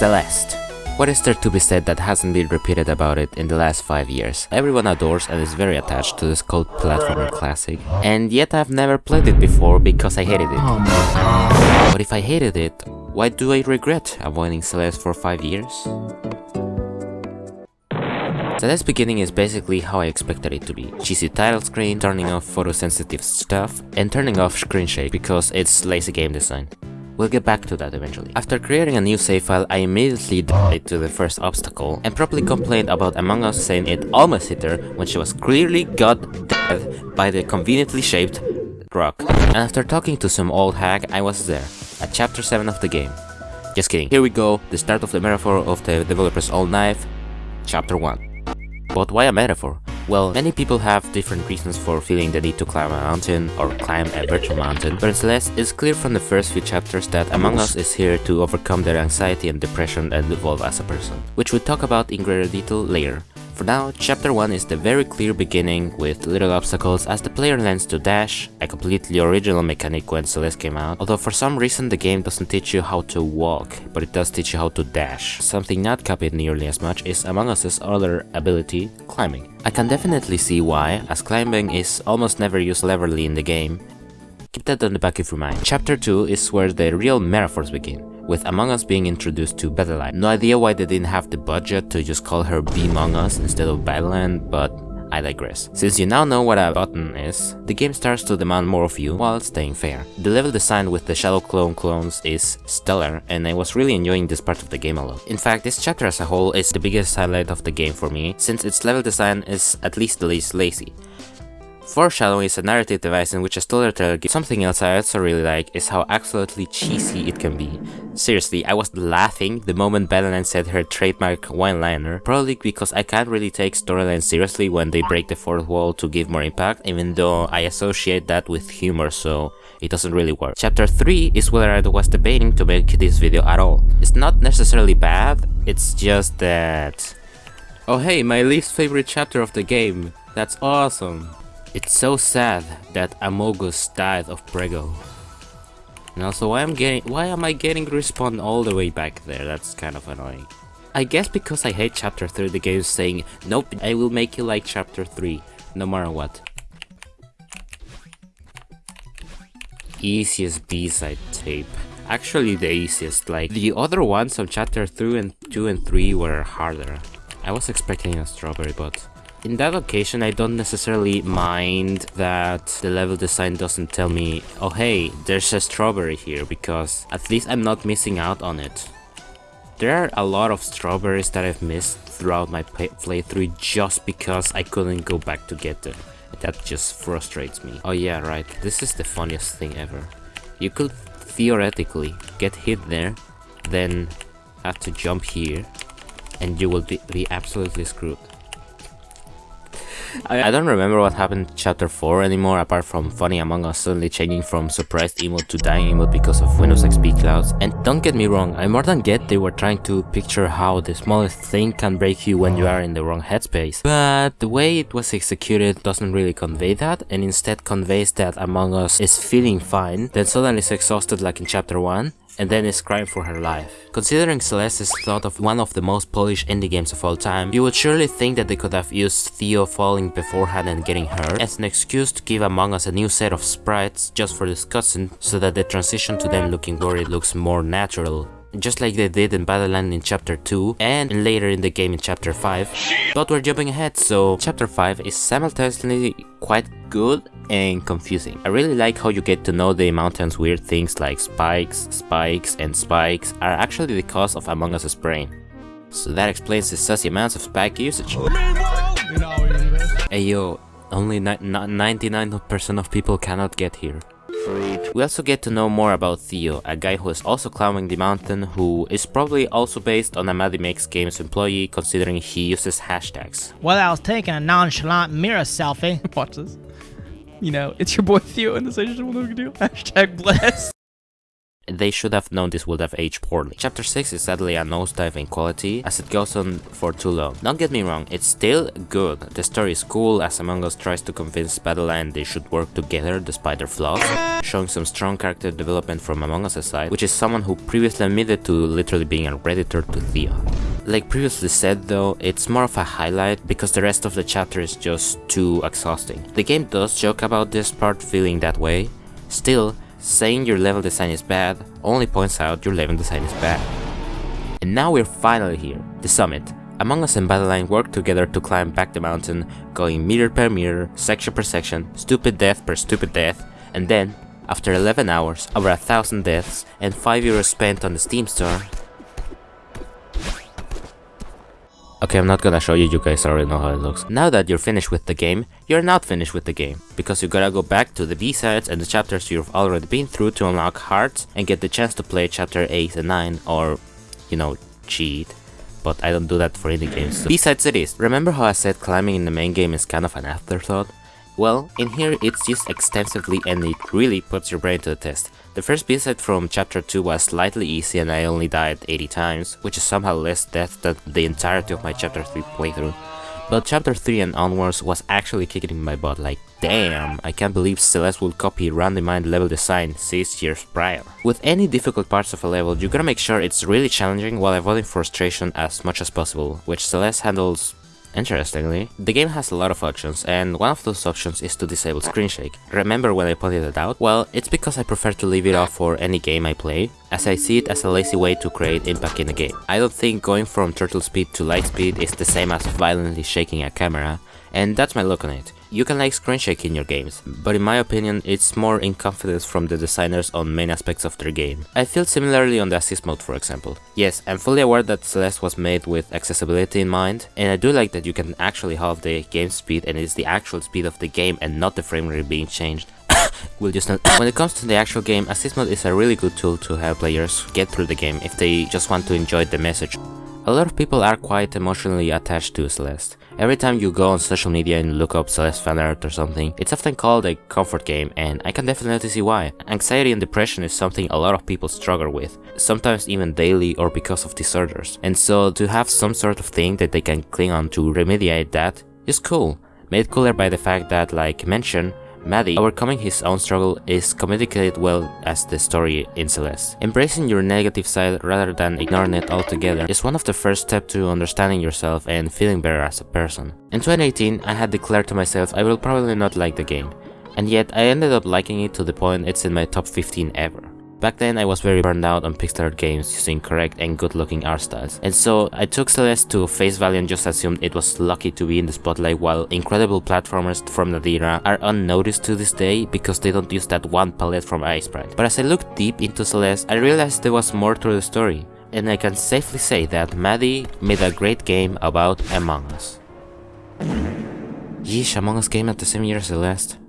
Celeste. What is there to be said that hasn't been repeated about it in the last 5 years? Everyone adores and is very attached to this cult platformer classic, and yet I've never played it before because I hated it. But if I hated it, why do I regret avoiding Celeste for 5 years? Celeste's beginning is basically how I expected it to be. Cheesy title screen, turning off photosensitive stuff, and turning off screen shake because it's lazy game design. We'll get back to that eventually. After creating a new save file, I immediately died to the first obstacle and properly complained about Among Us saying it almost hit her when she was clearly got dead by the conveniently shaped rock. And after talking to some old hag, I was there, at chapter 7 of the game. Just kidding, here we go, the start of the metaphor of the developer's old knife, chapter 1. But why a metaphor? Well, many people have different reasons for feeling the need to climb a mountain or climb a virtual mountain, but Celeste, it's clear from the first few chapters that Among Us is here to overcome their anxiety and depression and evolve as a person, which we'll talk about in greater detail later. For now, chapter 1 is the very clear beginning with little obstacles as the player learns to dash, a completely original mechanic when Celeste came out, although for some reason the game doesn't teach you how to walk, but it does teach you how to dash. Something not copied nearly as much is Among Us's other ability, climbing. I can definitely see why, as climbing is almost never used cleverly in the game. Keep that on the back of your mind. Chapter 2 is where the real metaphors begin with Among Us being introduced to Badeline. No idea why they didn't have the budget to just call her Be Among Us instead of Badeline, but I digress. Since you now know what a button is, the game starts to demand more of you while staying fair. The level design with the Shadow Clone clones is stellar and I was really enjoying this part of the game a lot. In fact, this chapter as a whole is the biggest highlight of the game for me, since its level design is at least the least lazy. Foreshadowing is a narrative device in which a storyteller gives something else I also really like is how absolutely cheesy it can be. Seriously, I was laughing the moment Badeline said her trademark one-liner, probably because I can't really take storylines seriously when they break the fourth wall to give more impact, even though I associate that with humor so it doesn't really work. Chapter 3 is where I was debating to make this video at all. It's not necessarily bad, it's just that... Oh hey, my least favorite chapter of the game. That's awesome. It's so sad that Amogus died of Prego. And also why am getting why am I getting respawn all the way back there? That's kind of annoying. I guess because I hate chapter 3 the game is saying nope I will make you like chapter 3 no matter what. Easiest B-side tape. Actually the easiest, like the other ones on chapter 3 and 2 and 3 were harder. I was expecting a strawberry but in that occasion, I don't necessarily mind that the level design doesn't tell me, oh hey, there's a strawberry here, because at least I'm not missing out on it. There are a lot of strawberries that I've missed throughout my playthrough just because I couldn't go back to get them. That just frustrates me. Oh yeah, right, this is the funniest thing ever. You could theoretically get hit there, then have to jump here, and you will be, be absolutely screwed. I, I, don't remember what happened in chapter 4 anymore apart from Funny Among Us suddenly changing from surprised emote to dying emote because of Windows XP clouds. And don't get me wrong, I more than get they were trying to picture how the smallest thing can break you when you are in the wrong headspace. But the way it was executed doesn't really convey that and instead conveys that Among Us is feeling fine, then suddenly is exhausted like in chapter 1 and then is crying for her life. Considering Celeste is thought of one of the most polished indie games of all time, you would surely think that they could have used Theo falling beforehand and getting hurt as an excuse to give Among Us a new set of sprites just for this cutscene so that the transition to them looking worried looks more natural just like they did in Badeline in chapter 2 and later in the game in chapter 5. But we're jumping ahead, so chapter 5 is simultaneously quite good and confusing. I really like how you get to know the mountain's weird things like spikes, spikes, and spikes are actually the cause of Among Us's brain. So that explains the sussy amounts of spike usage. Hey yo, only 99% of people cannot get here. We also get to know more about Theo, a guy who is also climbing the mountain who is probably also based on a Maddy Makes Games employee considering he uses hashtags. While I was taking a nonchalant mirror selfie. Watch this. You know, it's your boy Theo and this I just want to do hashtag bless. they should have known this would have aged poorly. Chapter 6 is sadly a nosedive in quality as it goes on for too long. Don't get me wrong, it's still good. The story is cool as Among Us tries to convince Badeline they should work together despite their flaws, showing some strong character development from Among Us' side, which is someone who previously admitted to literally being a redditor to Thea. Like previously said though, it's more of a highlight because the rest of the chapter is just too exhausting. The game does joke about this part feeling that way, still, saying your level design is bad only points out your level design is bad. And now we're finally here, the summit. Among Us and Badeline work together to climb back the mountain, going meter per meter, section per section, stupid death per stupid death, and then, after 11 hours, over a thousand deaths, and 5 euros spent on the Steam store, Okay, I'm not gonna show you, you guys already know how it looks. Now that you're finished with the game, you're not finished with the game, because you gotta go back to the B-sides and the chapters you've already been through to unlock hearts and get the chance to play chapter 8 and 9 or, you know, cheat. But I don't do that for indie games. So. B-sides it is. Remember how I said climbing in the main game is kind of an afterthought? Well, in here it's used extensively and it really puts your brain to the test. The first B-side from chapter 2 was slightly easy and I only died 80 times, which is somehow less death than the entirety of my chapter 3 playthrough. But chapter 3 and onwards was actually kicking my butt like damn, I can't believe Celeste would copy Randy Mind level design 6 years prior. With any difficult parts of a level, you gotta make sure it's really challenging while avoiding frustration as much as possible, which Celeste handles Interestingly, the game has a lot of options, and one of those options is to disable screen shake. Remember when I pointed it out? Well, it's because I prefer to leave it off for any game I play, as I see it as a lazy way to create impact in a game. I don't think going from turtle speed to light speed is the same as violently shaking a camera, and that's my look on it. You can like screen shake in your games, but in my opinion it's more inconfidence from the designers on main aspects of their game. I feel similarly on the assist mode for example. Yes, I'm fully aware that Celeste was made with accessibility in mind, and I do like that you can actually halve the game speed and it's the actual speed of the game and not the frame rate being changed. will just not when it comes to the actual game, assist mode is a really good tool to help players get through the game if they just want to enjoy the message. A lot of people are quite emotionally attached to Celeste. Every time you go on social media and look up Celeste fan art or something, it's often called a comfort game and I can definitely see why. Anxiety and depression is something a lot of people struggle with, sometimes even daily or because of disorders. And so to have some sort of thing that they can cling on to remediate that is cool. Made cooler by the fact that, like mentioned, Maddy, overcoming his own struggle is communicated well as the story in Celeste. Embracing your negative side rather than ignoring it altogether is one of the first steps to understanding yourself and feeling better as a person. In 2018, I had declared to myself I will probably not like the game, and yet I ended up liking it to the point it's in my top 15 ever. Back then I was very burned out on pixel art games using correct and good looking art styles, and so I took Celeste to face value and just assumed it was lucky to be in the spotlight while incredible platformers from that era are unnoticed to this day because they don't use that one palette from Sprite. But as I looked deep into Celeste, I realized there was more to the story, and I can safely say that Maddy made a great game about Among Us. Yeesh, Among Us came at the same year as Celeste.